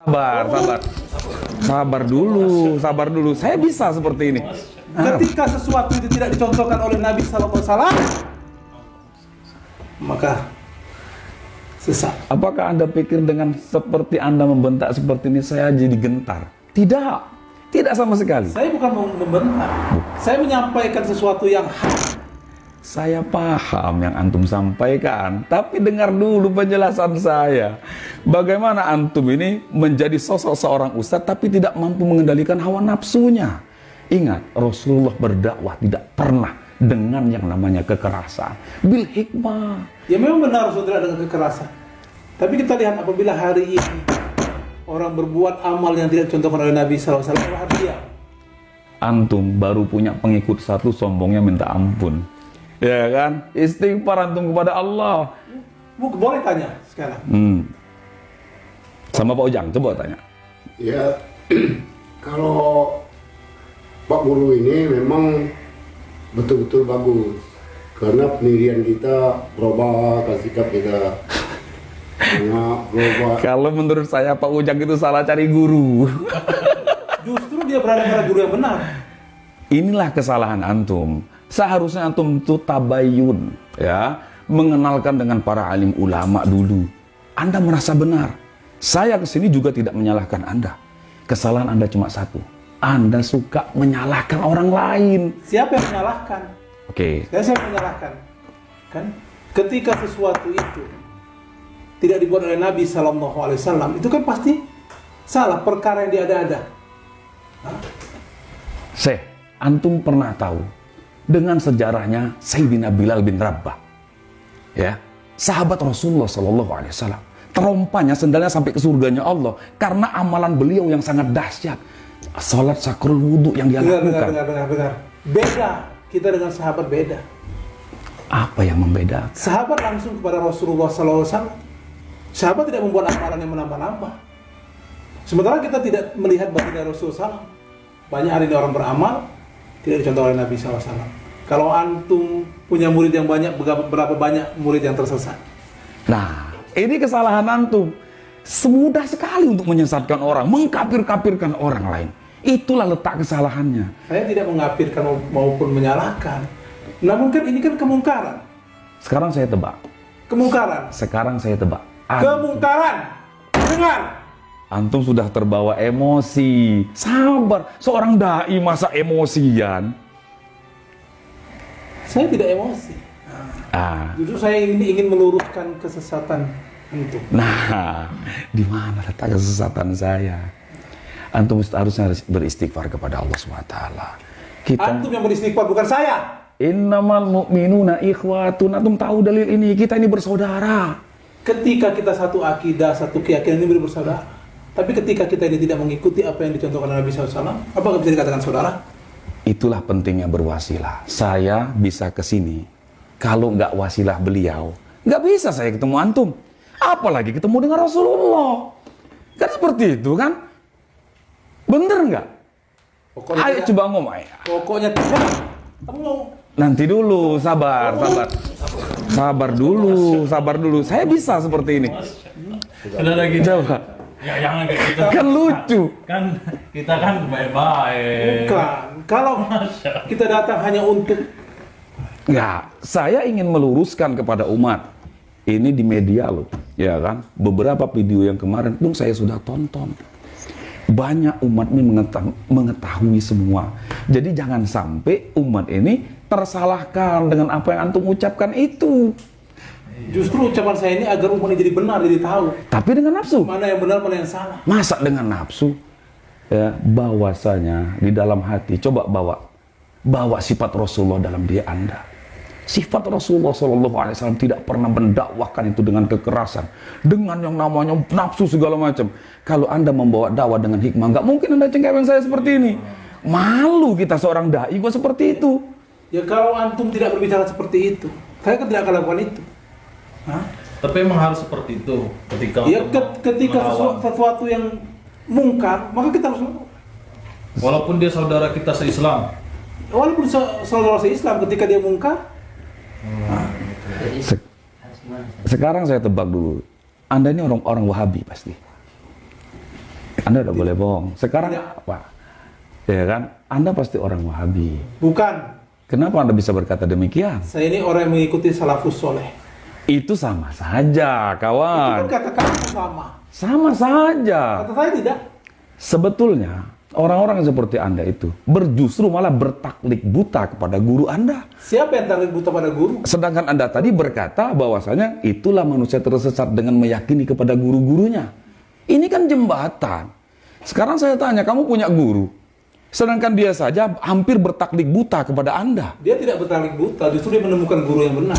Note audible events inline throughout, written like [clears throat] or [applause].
Sabar, sabar. Sabar dulu, sabar dulu. Saya bisa seperti ini. Ketika sesuatu itu tidak dicontohkan oleh Nabi SAW, maka sesat. apakah Anda pikir dengan seperti Anda membentak seperti ini saya jadi gentar? Tidak. Tidak sama sekali. Saya bukan membentak, saya menyampaikan sesuatu yang hak. Saya paham yang antum sampaikan, tapi dengar dulu penjelasan saya. Bagaimana antum ini menjadi sosok seorang ustadz tapi tidak mampu mengendalikan hawa nafsunya. Ingat, Rasulullah berdakwah tidak pernah dengan yang namanya kekerasan. Bil hikmah. Ya memang benar tidak dengan kekerasan. Tapi kita lihat apabila hari ini orang berbuat amal yang tidak dicontohkan oleh Nabi SAW, harus diam. Antum baru punya pengikut satu, sombongnya minta ampun. Ya kan? Istighfar antum kepada Allah. Bu, boleh tanya sekarang. Hmm. Sama Pak Ujang, coba tanya. Ya, [clears throat] kalau Pak Guru ini memang betul-betul bagus karena pendirian kita berubah, sikap kita banyak berubah. [laughs] Kalau menurut saya Pak Ujang itu salah cari guru. [laughs] Justru dia berada pada guru yang benar. Inilah kesalahan antum. Seharusnya antum itu tabayun, ya, mengenalkan dengan para alim ulama dulu. Anda merasa benar. Saya ke sini juga tidak menyalahkan Anda. Kesalahan Anda cuma satu. Anda suka menyalahkan orang lain. Siapa yang menyalahkan? Oke, Saya siapa yang menyalahkan? Kan? Ketika sesuatu itu tidak dibuat oleh Nabi SAW, itu kan pasti salah perkara yang diada-ada. Syekh, antum pernah tahu dengan sejarahnya Sayyidina Bilal bin Rabah. Ya, sahabat Rasulullah Shallallahu alaihi wasallam. Terompanya sendalnya sampai ke surganya Allah karena amalan beliau yang sangat dahsyat. Salat sakrul wudhu yang dia lakukan. dengar, dengar, dengar. Beda. Kita dengan sahabat beda. Apa yang membedakan? Sahabat langsung kepada Rasulullah SAW. Sahabat tidak membuat amalan yang menambah-nambah. Sementara kita tidak melihat baginda Rasulullah SAW. Banyak hari ini orang beramal, tidak dicontoh oleh Nabi SAW. Kalau antum punya murid yang banyak, berapa banyak murid yang tersesat? Nah, ini kesalahan antum. Semudah sekali untuk menyesatkan orang, mengkapir-kapirkan orang lain. Itulah letak kesalahannya. Saya tidak mengapirkan maupun menyalahkan. Namun kan ini kan kemungkaran. Sekarang saya tebak. Kemungkaran. Sekarang saya tebak. Antum- Kemungkaran. Dengar. Antum sudah terbawa emosi. Sabar, seorang dai masa emosian. Saya tidak emosi. Ah, Justru saya ingin, ingin meluruskan kesesatan antum. nah, [laughs] di mana letak kesesatan saya? Antum harusnya beristighfar kepada Allah SWT. Kita Antum yang beristighfar bukan saya. innamal mu'minuna ikhwatun. Antum tahu dalil ini, kita ini bersaudara. Ketika kita satu akidah, satu keyakinan ini bersaudara. Tapi ketika kita ini tidak mengikuti apa yang dicontohkan oleh Nabi SAW, apakah bisa dikatakan saudara? Itulah pentingnya berwasilah. Saya bisa ke sini. Kalau nggak wasilah beliau, nggak bisa saya ketemu antum. Apalagi ketemu dengan Rasulullah. Kan seperti itu kan? Bener nggak? Pokoknya Ayo coba ngomong ya. Pokoknya Nanti dulu, sabar, sabar. Sabar dulu, sabar dulu. Saya bisa seperti ini. Udah lagi. Coba. Ya jangan kayak gitu. Kan lucu. Kan kita kan baik-baik. bukan. Kalau kita datang hanya untuk Nggak, saya ingin meluruskan kepada umat. Ini di media loh, ya kan? Beberapa video yang kemarin pun saya sudah tonton. Banyak umat ini mengeta- mengetahui semua. Jadi jangan sampai umat ini tersalahkan dengan apa yang antum ucapkan itu. justru ucapan saya ini agar umat ini jadi benar, jadi tahu Tapi dengan nafsu. mana yang benar, mana yang salah. Masa dengan nafsu? Ya, bahwasanya di dalam hati coba bawa bawa sifat Rasulullah dalam diri Anda. Sifat Rasulullah Shallallahu Alaihi Wasallam tidak pernah mendakwahkan itu dengan kekerasan, dengan yang namanya nafsu segala macam. Kalau Anda membawa dakwah dengan hikmah, nggak mungkin Anda cengkeweng saya seperti ini. Malu kita seorang dai kok seperti itu. Ya kalau antum tidak berbicara seperti itu, saya kan tidak akan lakukan itu. Hah? Tapi emang harus seperti itu ketika Ya ketika sesuatu, sesuatu yang mungkar, maka kita harus lakukan. walaupun dia saudara kita se-Islam. Walaupun saudara Islam ketika dia mungkar, Se- sekarang saya tebak dulu, Anda ini orang-orang Wahabi pasti. Anda tidak boleh bohong. Sekarang Tidak. apa? Ya kan? Anda pasti orang Wahabi. Bukan. Kenapa Anda bisa berkata demikian? Saya ini orang yang mengikuti salafus soleh. Itu sama saja, Itu kan kawan. kata kamu sama. Sama saja. Kata saya tidak. Sebetulnya orang-orang seperti Anda itu berjustru malah bertaklik buta kepada guru Anda. Siapa yang tarik buta pada guru? Sedangkan Anda tadi berkata bahwasanya itulah manusia tersesat dengan meyakini kepada guru-gurunya. Ini kan jembatan. Sekarang saya tanya, kamu punya guru. Sedangkan dia saja hampir bertaklik buta kepada Anda. Dia tidak bertarik buta, justru dia menemukan guru yang benar.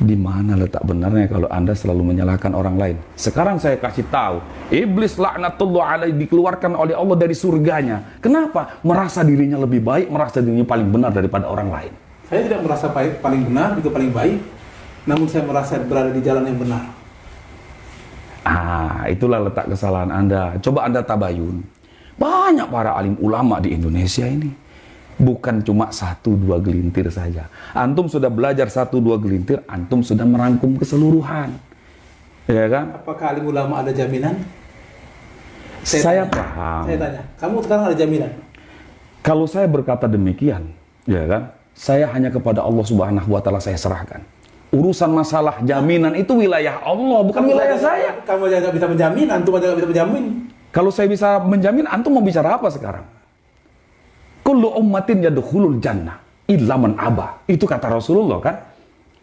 Di mana letak benarnya kalau Anda selalu menyalahkan orang lain? Sekarang saya kasih tahu, iblis laknatullah alaih dikeluarkan oleh Allah dari surganya. Kenapa? Merasa dirinya lebih baik, merasa dirinya paling benar daripada orang lain. Saya tidak merasa baik, paling benar, juga paling baik. Namun saya merasa berada di jalan yang benar. Ah, itulah letak kesalahan Anda. Coba Anda tabayun. Banyak para alim ulama di Indonesia ini. Bukan cuma satu dua gelintir saja. Antum sudah belajar satu dua gelintir, antum sudah merangkum keseluruhan. Ya kan? Apakah alim ulama ada jaminan? Saya, tanya. paham. Saya tanya, kamu sekarang ada jaminan? Kalau saya berkata demikian, ya kan? Saya hanya kepada Allah Subhanahu wa taala saya serahkan. Urusan masalah jaminan itu wilayah Allah, bukan wilayah aja- saya. Kamu aja bisa menjamin, antum aja bisa menjamin. Kalau saya bisa menjamin, antum mau bicara apa sekarang? Kullu ummatin yadkhulul jannah illa man aba. Itu kata Rasulullah kan?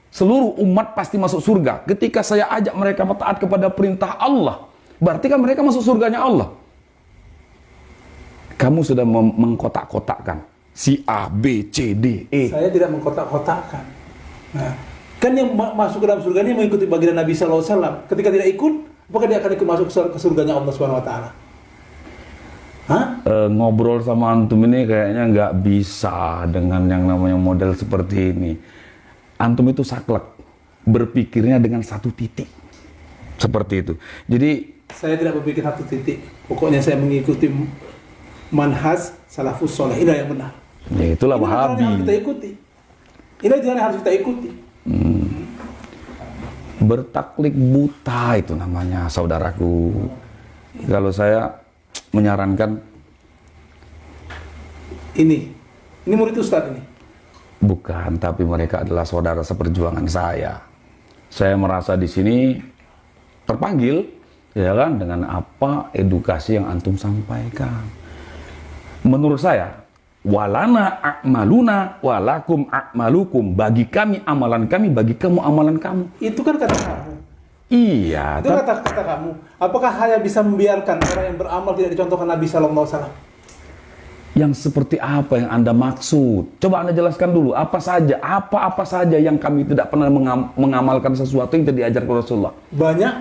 Seluruh umat pasti masuk surga. Ketika saya ajak mereka taat kepada perintah Allah, berarti kan mereka masuk surganya Allah. Kamu sudah mengkotak-kotakkan si A, B, C, D, E. Saya tidak mengkotak-kotakkan. Nah, kan yang ma- masuk ke dalam surga ini mengikuti baginda Nabi SAW. Ketika tidak ikut, apakah dia akan ikut masuk ke surganya Allah Subhanahu Wa Taala? Hah? Eh, ngobrol sama antum ini kayaknya nggak bisa dengan yang namanya model seperti ini. Antum itu saklek, berpikirnya dengan satu titik. Seperti itu. Jadi Saya tidak berpikir satu titik. Pokoknya saya mengikuti manhaj salafus soleh. Inilah yang benar. ya itulah Inilah jalan yang harus kita Wahabi. ikuti. Inilah jalan yang harus kita ikuti. Bertaklik buta itu namanya saudaraku. Kalau saya menyarankan Ini, ini murid Ustadz ini. bukan, tapi mereka adalah saudara seperjuangan saya. Saya merasa di sini terpanggil, ya kan, dengan apa edukasi yang antum sampaikan. Menurut saya, walana a'maluna walakum a'malukum. Bagi kami amalan kami, bagi kamu amalan kamu. Itu kan kata. Iya, Itu kata kata kamu. Apakah hanya bisa membiarkan orang yang beramal tidak dicontohkan Nabi Sallallahu Alaihi Wasallam? yang seperti apa yang Anda maksud? Coba Anda jelaskan dulu, apa saja, apa-apa saja yang kami tidak pernah mengam- mengamalkan sesuatu yang tidak diajarkan Rasulullah. Banyak.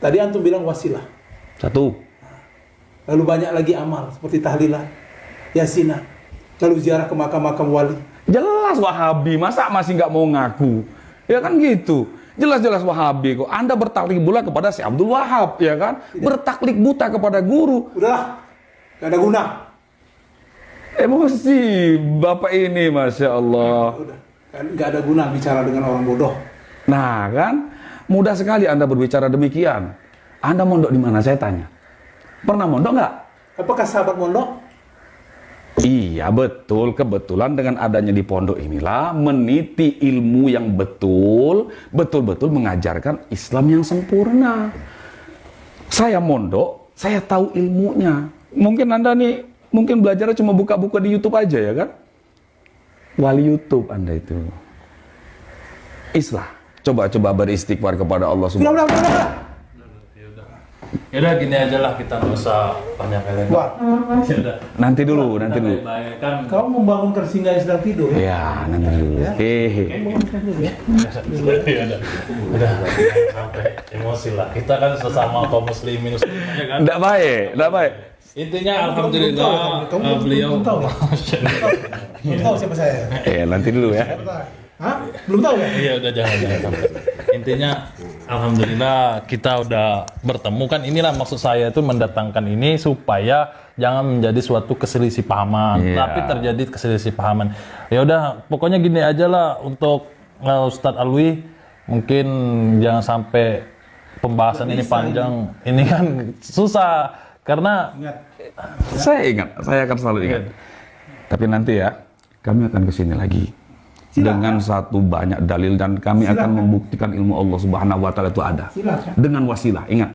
Tadi antum bilang wasilah. Satu, Lalu banyak lagi amal seperti tahlilan, yasinah, lalu ziarah ke makam-makam wali. jelas Wahabi, masa masih nggak mau ngaku? Ya kan gitu. Jelas-jelas Wahabi kok. Anda bertaklik buta kepada si Abdul Wahab, ya kan? Bertaklik buta kepada guru. Udahlah, gak ada guna. Emosi Bapak ini, Masya Allah. Udah, kan gak ada guna bicara dengan orang bodoh. Nah kan, mudah sekali Anda berbicara demikian. Anda mondok di mana? Saya tanya. Pernah mondok nggak? Apakah sahabat mondok? Iya betul, kebetulan dengan adanya di pondok inilah meniti ilmu yang betul, betul-betul mengajarkan Islam yang sempurna. Saya mondok, saya tahu ilmunya. Mungkin Anda nih, mungkin belajarnya cuma buka-buka di YouTube aja ya kan? Wali YouTube Anda itu. Islah, coba-coba beristighfar kepada Allah Subhanahu udah, udah, udah. Yaudah gini aja lah kita nggak usah banyak kali. Wah, Yaudah. Nanti dulu, nanti dulu. Kan. kamu membangunkan singa yang sedang tidur. ya? Ya, nanti dulu. Hehe. Bangunkan dulu ya. Udah. Sampai emosi lah. Kita kan sesama kaum muslimin muslimnya kan. Nggak baik, nggak baik. Intinya alhamdulillah Kamu eh, beliau belum tahu ya? [laughs] Belum tahu siapa saya. Eh, nanti dulu ya. Hah? Belum tahu ya? Iya udah jangan jangan sampai. Intinya alhamdulillah kita udah bertemu kan inilah maksud saya itu mendatangkan ini supaya jangan menjadi suatu keselisih pahaman, Iya. tapi terjadi keselisih pahaman. Ya udah pokoknya gini aja lah untuk uh, Ustadz Alwi mungkin jangan sampai pembahasan ini panjang. Ini kan susah karena Ingat, Saya ingat, saya akan selalu ingat. Tapi nanti ya, kami akan ke sini lagi dengan satu banyak dalil dan kami akan membuktikan ilmu Allah Subhanahu wa taala itu ada silakan. dengan wasilah. Ingat,